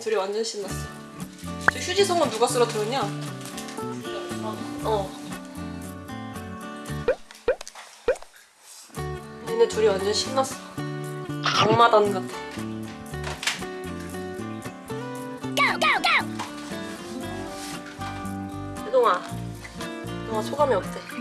둘이 완전 신났어. 저 휴지성은 누가 쓰러뜨렸냐? 어. 얘네 둘이 완전 신났어. 악마단 같아. 혜동아, 혜동아 소감이 어때?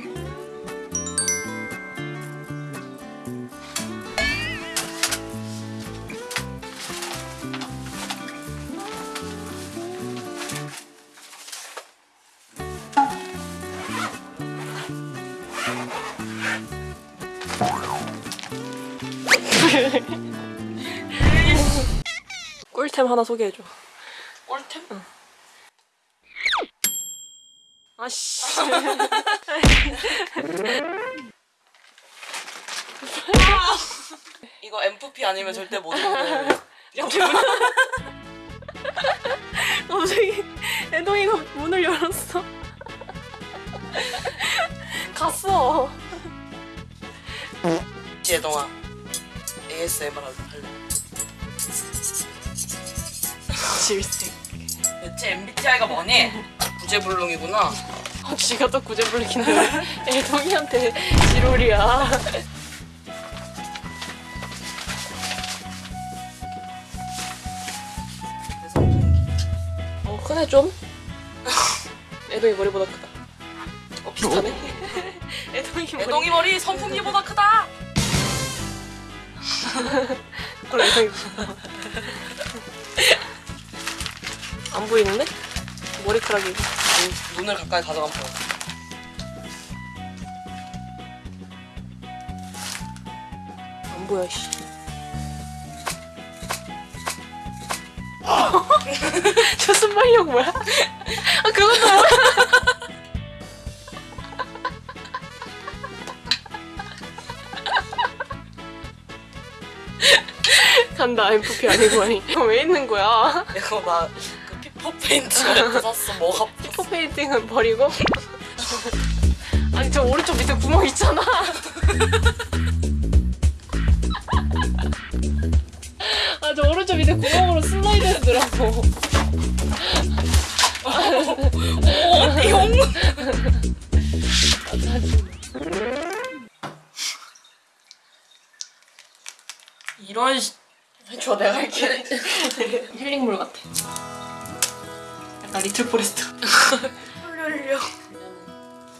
꿀템 하나 소개해줘. 꿀템? 아씨. 이거 MFP 아니면 절대 못 먹어요. 갑자기 애동이가 문을 열었어. 갔어. 지혜동아 ASMR 할래. 질색. 대체 MBTI가 뭐니? 부재불능이구나. 어, 쥐가 또 구제불능인데 애동이한테 지롤이야. 그래서 어 크네 좀. 애동이 머리보다 크다. 어 비슷하네. 애동이 머리. 애동이 머리 선풍기보다 크다. 그래 애동이. 안 보이는데? 머리카락이. 눈, 눈을 가까이 가져가면 보여. 안 보여 씨. 저 순발력 뭐야? 아 그것도 뭐야? 간다 MFP 아니고 아니 왜 있는 거야? 이거 나그 피퍼 페인트 멘트 샀어. 뭐가 피포 페인팅은 버리고 아니 저 오른쪽 밑에 구멍 있잖아 아 저 오른쪽 밑에 구멍으로 슬라이드 해더라고 용? 이런 시... 줘 내가 할게. 힐링물 같아 약간 리틀 포레스트 훌륭.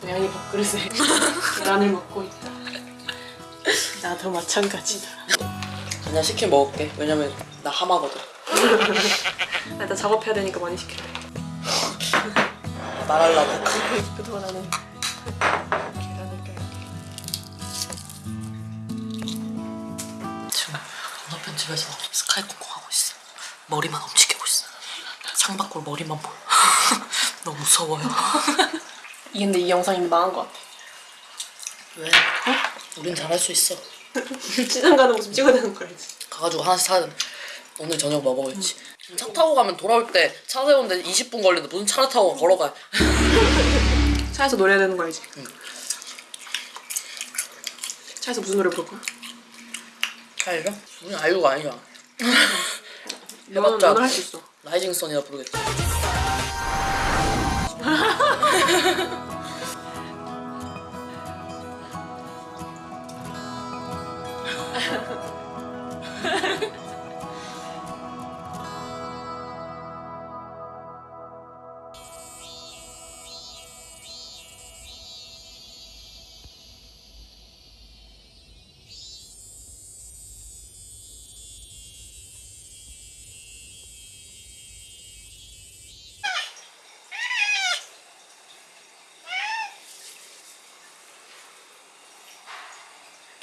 고양이 밥그릇에 계란을 먹고 있다 나도 마찬가지다 그냥 치킨 먹을게. 왜냐면 나 하마거든. 나 일단 작업해야 되니까 많이 시킬래 말하려고. 그동안 나는 계란을 껴야 지금 건너편 집에서 스카이 콩콩 하고 있어. 머리만 있어. 창밖으로 머리만 보여. 너무 무서워요. 이 근데 이 영상이 망한 것 같아 왜? 우린 잘할 수 있어. 시장 가는 모습 찍어야 되는 거 알지? 가가지고 하나씩 사야 돼. 오늘 저녁 뭐 먹을지. 차 타고 가면 돌아올 때 차 세우는데 20분 걸리는데 무슨 차를 타고 걸어가. 차에서 노래해야 되는 거 알지? 응. 차에서 무슨 노래 부를 거야? 차이죠? 우린 아이유가 아니잖아. 너는 해봤자 너는 할 수 있어 라이징 선이라 부르겠지.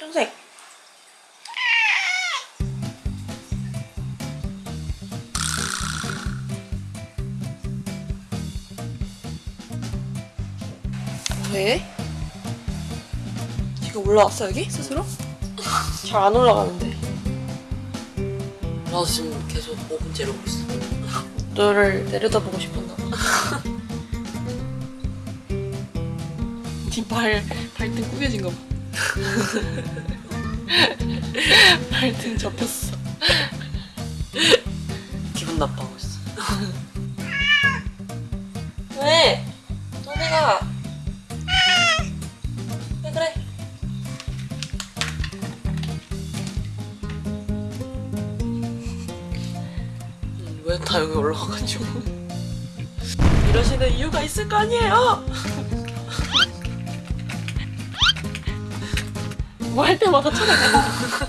평생 왜? 지금 올라왔어 여기 스스로? 잘 안 올라가는데 나 지금 계속 5분째 이러고 있어. 너를 내려다보고 싶었나 봐. 네 발 발등 구겨진 거 봐. 발등 접혔어. 기분 나빠하고 있어. 왜? 너네가 왜 그래? 음, 왜다 여기 올라와가지고. 이러시는 이유가 있을 거 아니에요? 뭐 할 때마다 쳐다봐.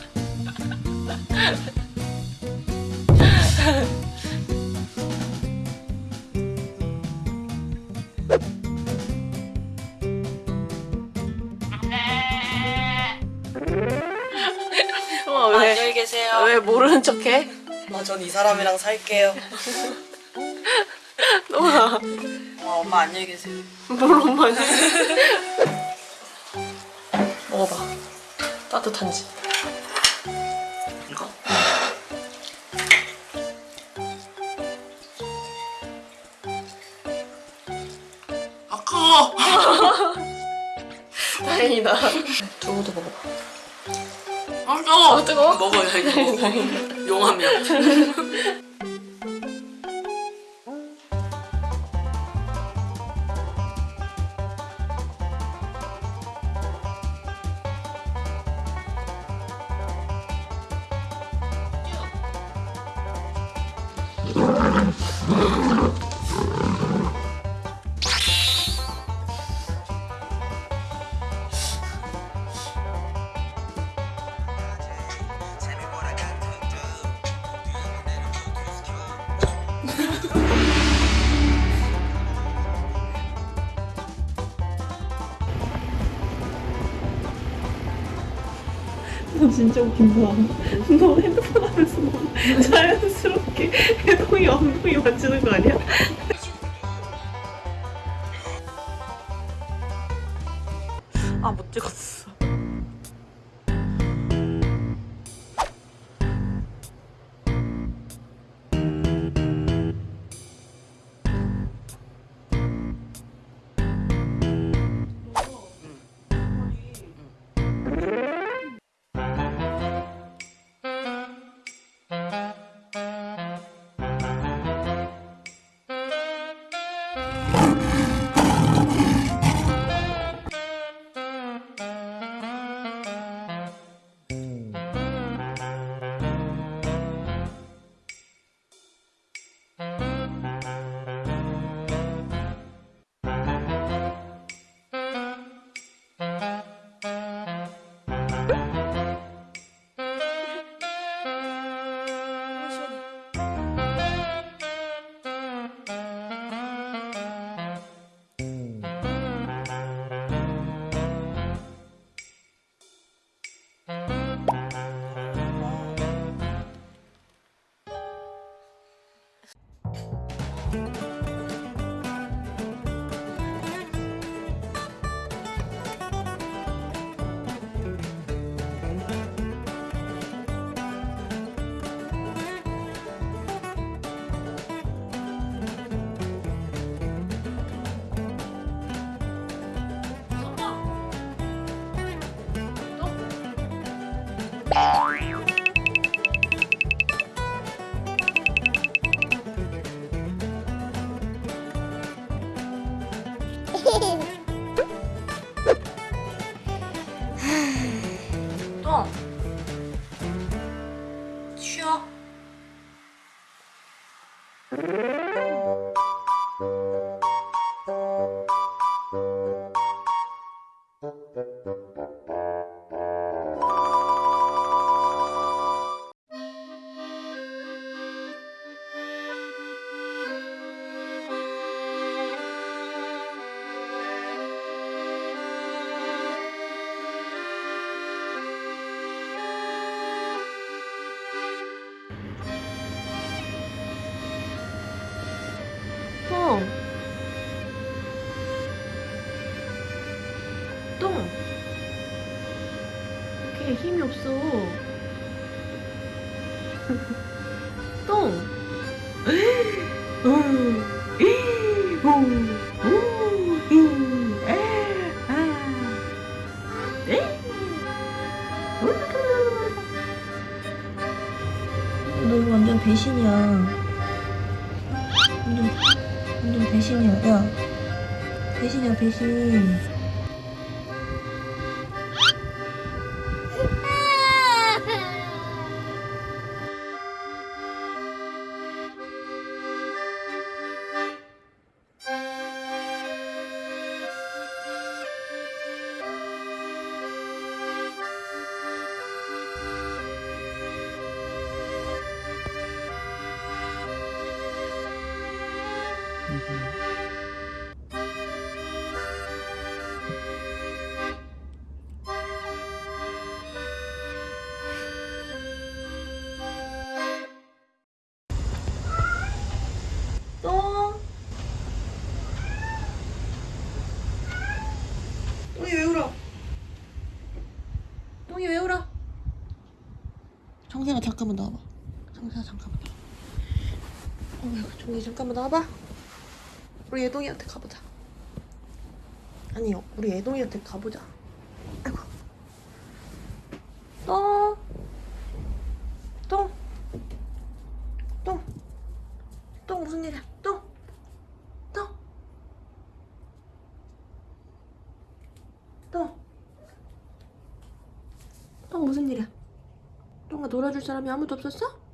어, 왜, 안녕히 계세요. 왜 모르는 척해? 아, 전 이 사람이랑 살게요. 너가 아, 엄마 안녕히 계세요. 뭘 엄마니? 먹어봐. 따뜻한지. 이거? 아까워. 다행이다. 두부도 먹어봐. 아, 뜨거워. 아, 뜨거워? 먹어요, 이거. 다행이다. 너 진짜 웃긴다. 너 핸드폰 하면서 너무 자연스럽게 엉덩이 만지는 거 아니야? 똥! 어, 아. 네? 너 이거 완전 배신이야. 완전, 완전 배신이야. 야 배신이야 배신. 정세가 잠깐만 나와봐. 정세가 잠깐만 나와봐. 어이구, 종이 잠깐만 나와봐. 우리 예동이한테 가보자. 아니, 우리 예동이한테 가보자. 아이고. 똥. 똥. 똥. 똥 무슨 일이야? 똥. 똥. 똥. 똥 무슨 일이야? 똥아 놀아줄 사람이 아무도 없었어?